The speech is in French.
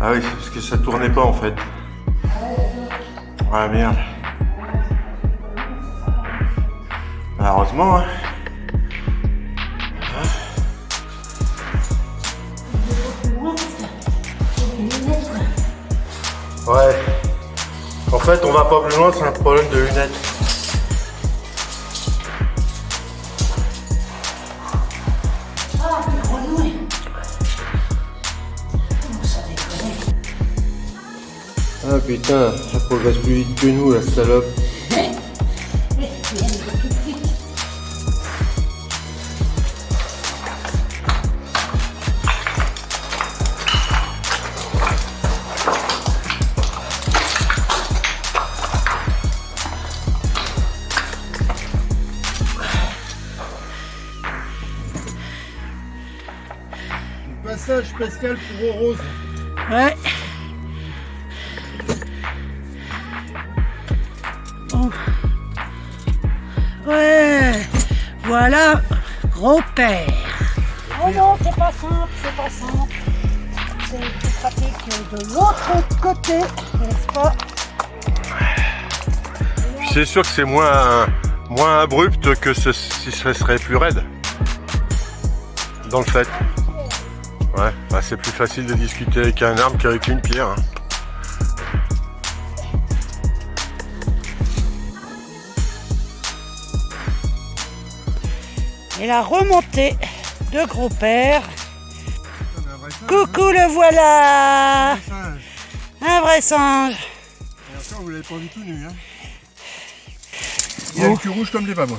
Ah oui, parce que ça tournait pas en fait. Ah merde. Malheureusement, hein. Ouais. En fait, on va pas plus loin, c'est un problème de lunettes. Ah putain, ça progresse plus vite que nous, la salope. Passage spécial pour Rose. Ouais. Voilà, gros père. Oh non, c'est pas simple, c'est pas simple. C'est plus pratique de l'autre côté, n'est-ce pas? C'est sûr que c'est moins, moins abrupt que ce, si ce serait plus raide. Dans le fait. Ouais, bah c'est plus facile de discuter avec un arbre qu'avec une pierre. hein. Et la remontée de gros père. Coucou, le voilà Un vrai singe Et encore, vous l'avez pas du tout nu. Hein. Il a le cul rouge comme des babos.